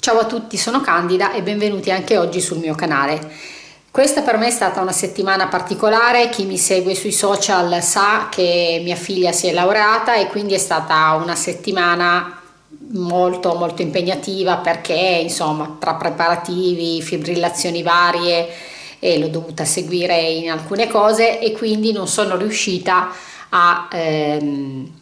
Ciao a tutti, sono Candida e benvenuti anche oggi sul mio canale. Questa per me è stata una settimana particolare, chi mi segue sui social sa che mia figlia si è laureata e quindi è stata una settimana molto molto impegnativa perché insomma tra preparativi, fibrillazioni varie e l'ho dovuta seguire in alcune cose e quindi non sono riuscita a... Ehm,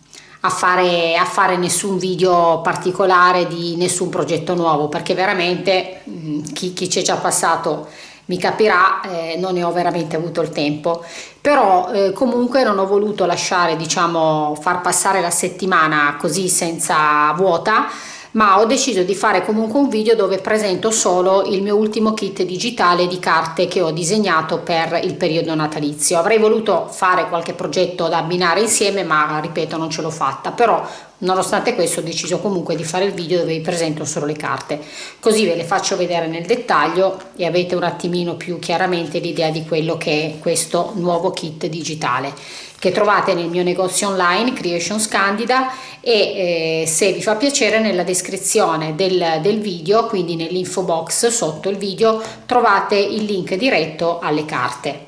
a fare, a fare nessun video particolare di nessun progetto nuovo perché veramente mm, chi, chi ci è già passato mi capirà eh, non ne ho veramente avuto il tempo. Però eh, comunque non ho voluto lasciare diciamo far passare la settimana così senza vuota ma ho deciso di fare comunque un video dove presento solo il mio ultimo kit digitale di carte che ho disegnato per il periodo natalizio. Avrei voluto fare qualche progetto da abbinare insieme ma ripeto non ce l'ho fatta. Però nonostante questo ho deciso comunque di fare il video dove vi presento solo le carte. Così ve le faccio vedere nel dettaglio e avete un attimino più chiaramente l'idea di quello che è questo nuovo kit digitale che trovate nel mio negozio online Creations Candida e eh, se vi fa piacere nella descrizione del, del video quindi nell'info box sotto il video trovate il link diretto alle carte.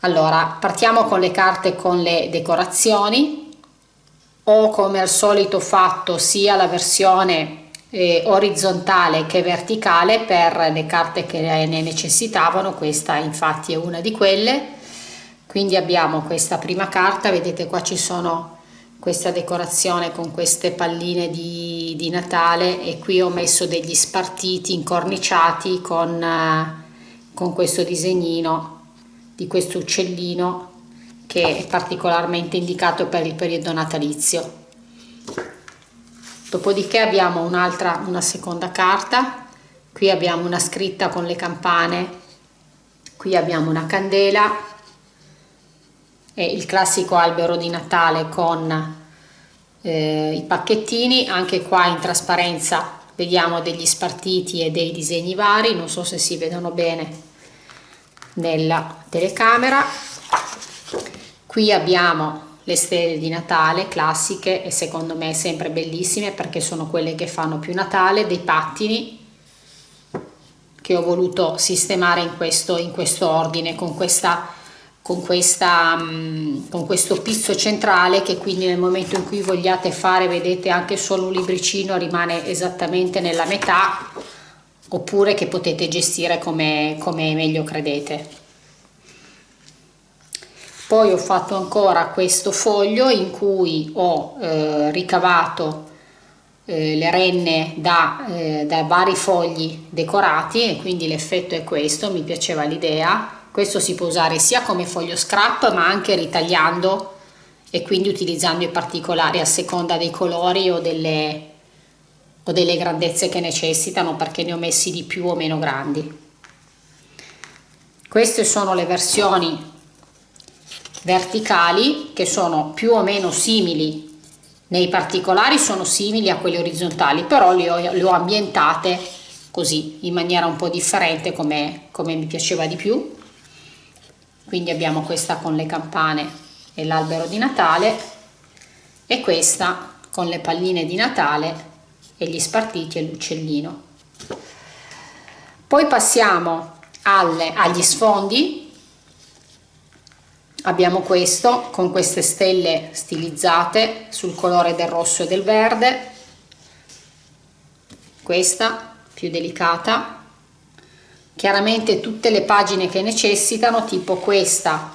Allora partiamo con le carte con le decorazioni ho come al solito fatto sia la versione eh, orizzontale che verticale per le carte che ne necessitavano questa infatti è una di quelle. Quindi abbiamo questa prima carta vedete qua ci sono questa decorazione con queste palline di, di Natale e qui ho messo degli spartiti incorniciati con, uh, con questo disegnino di questo uccellino che è particolarmente indicato per il periodo natalizio. Dopodiché abbiamo un'altra una seconda carta. Qui abbiamo una scritta con le campane. Qui abbiamo una candela. È il classico albero di Natale con eh, i pacchettini, anche qua in trasparenza vediamo degli spartiti e dei disegni vari, non so se si vedono bene nella telecamera. Qui abbiamo le stelle di Natale classiche e secondo me sempre bellissime perché sono quelle che fanno più Natale, dei pattini che ho voluto sistemare in questo, in questo ordine con questa con, questa, mm, con questo pizzo centrale che quindi nel momento in cui vogliate fare vedete anche solo un libricino rimane esattamente nella metà oppure che potete gestire come, come meglio credete poi ho fatto ancora questo foglio in cui ho eh, ricavato eh, le renne da, eh, da vari fogli decorati e quindi l'effetto è questo mi piaceva l'idea questo si può usare sia come foglio scrap ma anche ritagliando e quindi utilizzando i particolari a seconda dei colori o delle, o delle grandezze che necessitano perché ne ho messi di più o meno grandi. Queste sono le versioni verticali che sono più o meno simili. Nei particolari sono simili a quelle orizzontali però le ho, le ho ambientate così in maniera un po' differente come, come mi piaceva di più. Quindi abbiamo questa con le campane e l'albero di Natale e questa con le palline di Natale e gli spartiti e l'uccellino. Poi passiamo alle, agli sfondi abbiamo questo con queste stelle stilizzate sul colore del rosso e del verde. Questa più delicata. Chiaramente tutte le pagine che necessitano tipo questa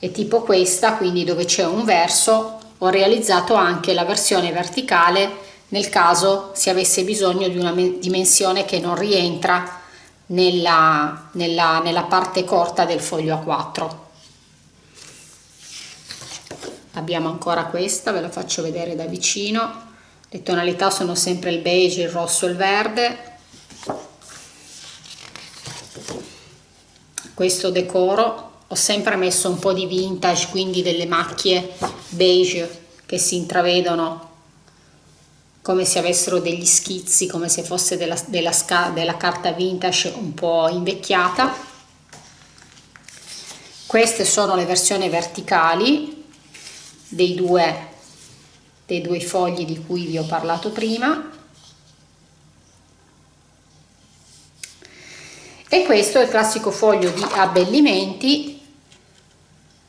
e tipo questa quindi dove c'è un verso ho realizzato anche la versione verticale nel caso si avesse bisogno di una dimensione che non rientra nella, nella, nella parte corta del foglio A4 abbiamo ancora questa ve la faccio vedere da vicino. Le tonalità sono sempre il beige il rosso e il verde. Questo decoro ho sempre messo un po' di vintage quindi delle macchie beige che si intravedono come se avessero degli schizzi come se fosse della, della, della carta vintage un po' invecchiata. Queste sono le versioni verticali dei due, dei due fogli di cui vi ho parlato prima e questo è il classico foglio di abbellimenti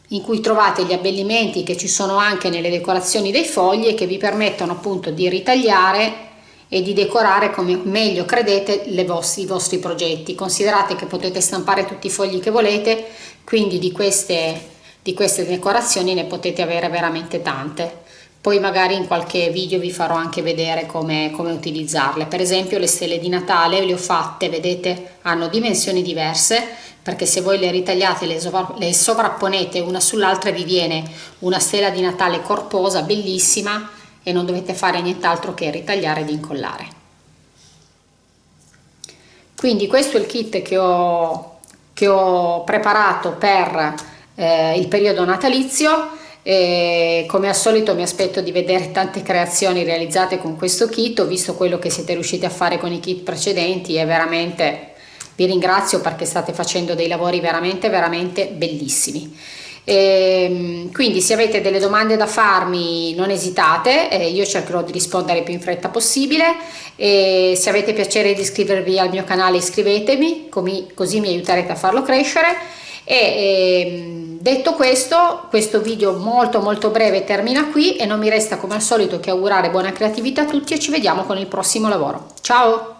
in cui trovate gli abbellimenti che ci sono anche nelle decorazioni dei fogli e che vi permettono appunto di ritagliare e di decorare come meglio credete vostri, i vostri progetti. Considerate che potete stampare tutti i fogli che volete, quindi di queste, di queste decorazioni ne potete avere veramente tante. Poi magari in qualche video vi farò anche vedere come, come utilizzarle. Per esempio le stelle di Natale le ho fatte vedete hanno dimensioni diverse perché se voi le ritagliate le, le sovrapponete una sull'altra vi viene una stella di Natale corposa bellissima e non dovete fare nient'altro che ritagliare ed incollare. Quindi questo è il kit che ho, che ho preparato per eh, il periodo natalizio e come al solito mi aspetto di vedere tante creazioni realizzate con questo kit, ho visto quello che siete riusciti a fare con i kit precedenti e veramente vi ringrazio perché state facendo dei lavori veramente veramente bellissimi. E, ehm, quindi se avete delle domande da farmi non esitate, eh, io cercherò di rispondere più in fretta possibile. E se avete piacere di iscrivervi al mio canale iscrivetemi, così mi aiuterete a farlo crescere. E, e ehm, Detto questo, questo video molto molto breve termina qui e non mi resta come al solito che augurare buona creatività a tutti e ci vediamo con il prossimo lavoro. Ciao!